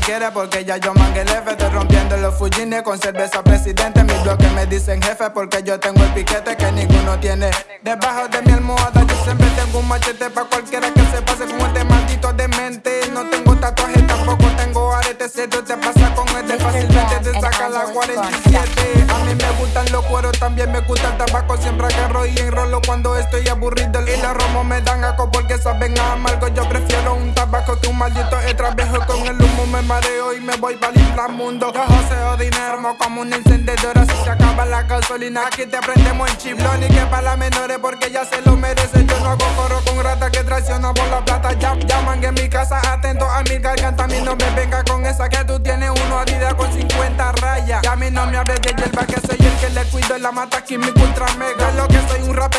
quiere porque ya yo mangué el jefe Estoy rompiendo los fujines con cerveza presidente. Mis bloques me dicen jefe porque yo tengo el piquete que ninguno tiene. Debajo de mi almohada yo siempre tengo un machete Pa' cualquiera que se pase con este maldito demente. No tengo tatuaje, tampoco tengo arete Si te pasa con este fácilmente te saca la 47 A mí me gustan los cueros, también me gusta el tabaco Siempre agarro y enrolo cuando estoy aburrido. Y los romos me dan aco porque saben a amargo Yo prefiero un tabaco que un maldito viejo Con el humo me mareo y me voy para el mundo Yo joseo dinero como un encendedor. Si se acaba la gasolina aquí te aprendemos el chiblón Y que para las menores porque ya se lo merece. Yo no hago coro con rata que traiciona por la plata. Ya, llaman en mi casa atento a mi garganta. A mí no me venga con esa que tú tienes uno Adidas con 50 rayas. Y a mí no me hable de hierba que soy el que le cuido en la mata. Aquí mi ultra mega. Lo que soy un rapero,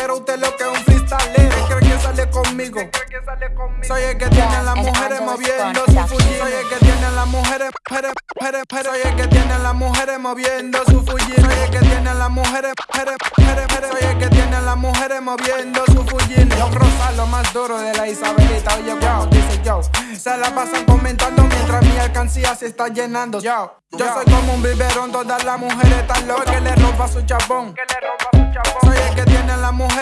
Soy el que tiene a las mujeres moviendo su fuji. Soy el que tiene a las mujeres, Soy el que tiene a las mujeres moviendo su fuji. Soy el que tiene a las mujeres, Soy el que tiene a las mujeres moviendo su fuji. Yo Rosa, lo más duro de la Isabelita. Oye, como dice yo Se la pasan comentando mientras mi alcancía se está llenando. Yo, yo soy como un biberón, todas las mujeres están locas. Que le rompa su chapón que tiene a las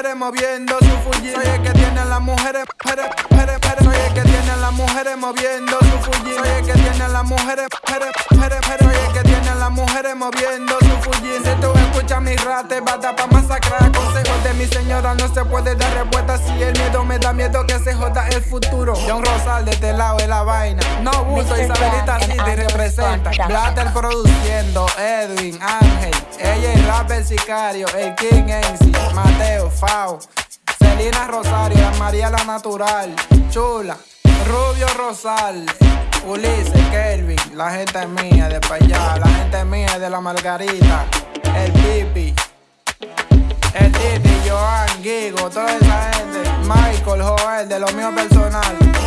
mujeres moviendo su fuji Soy el que tiene las mujeres, pere, pere. Soy el que tiene las mujeres moviendo su fuji Soy el que tiene las mujeres, pere, pere. Soy el que tiene las mujeres moviendo su fuji Si tú escuchas mi rate, bata pa' masacrar de mi señora no se puede dar respuesta Si el miedo me da miedo que se joda el futuro. John Rosal de este lado de la vaina. No buzo, Isabelita City representa. Blatter produciendo, Edwin, Ángel. Ella es rap el sicario, el king Mateo, Fao, Celina Rosario, María la Natural, Chula, Rubio Rosal, Ulises, Kelvin, la gente mía de pa' allá, la gente mía de la Margarita, el Pipi, Gigo, toda esa gente, Michael, Joel, de lo mío personal.